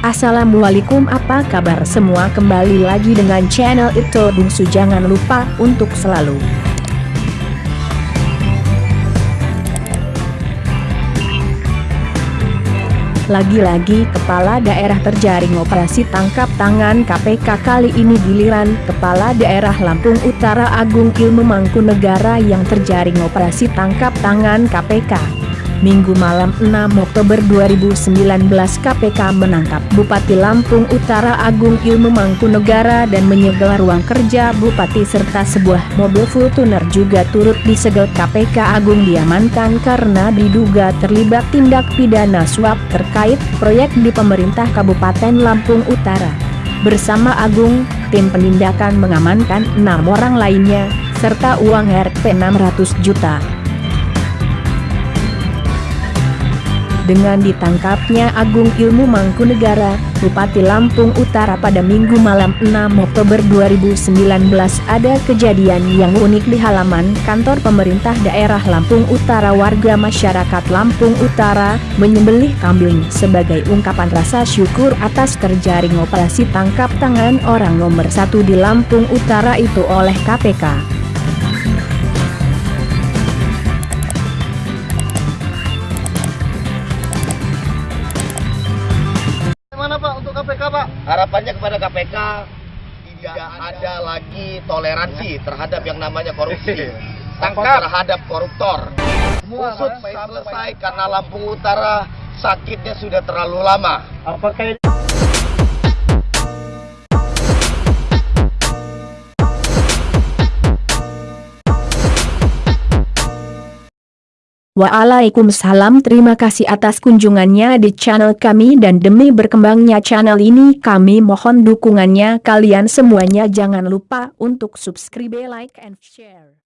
Assalamualaikum apa kabar semua kembali lagi dengan channel itu Bungsu jangan lupa untuk selalu Lagi-lagi kepala daerah terjaring operasi tangkap tangan KPK kali ini giliran Kepala Daerah Lampung Utara Agung Ilmu Mangkunegara yang terjaring operasi tangkap tangan KPK. Minggu malam 6 Oktober 2019 KPK menangkap Bupati Lampung Utara Agung Ilmu Mangkunegara dan menyegel ruang kerja Bupati serta sebuah mobil Fortuner juga turut disegel KPK Agung diamankan karena diduga terlibat tindak pidana suap terkait proyek di pemerintah Kabupaten Lampung Utara. Bersama Agung, tim penindakan mengamankan enam orang lainnya, serta uang Rp 600 juta. Dengan ditangkapnya Agung Ilmu Mangkunegara, Bupati Lampung Utara pada Minggu malam 6 Oktober 2019 ada kejadian yang unik di halaman kantor pemerintah daerah Lampung Utara warga masyarakat Lampung Utara menyembelih kambing sebagai ungkapan rasa syukur atas terjaring operasi tangkap tangan orang nomor satu di Lampung Utara itu oleh KPK. Harapannya kepada KPK tidak ada lagi toleransi terhadap yang namanya korupsi. Tangkap terhadap koruptor. Usut selesai karena Lampung Utara sakitnya sudah terlalu lama. Apakah Waalaikumsalam terima kasih atas kunjungannya di channel kami dan demi berkembangnya channel ini kami mohon dukungannya kalian semuanya. Jangan lupa untuk subscribe like and share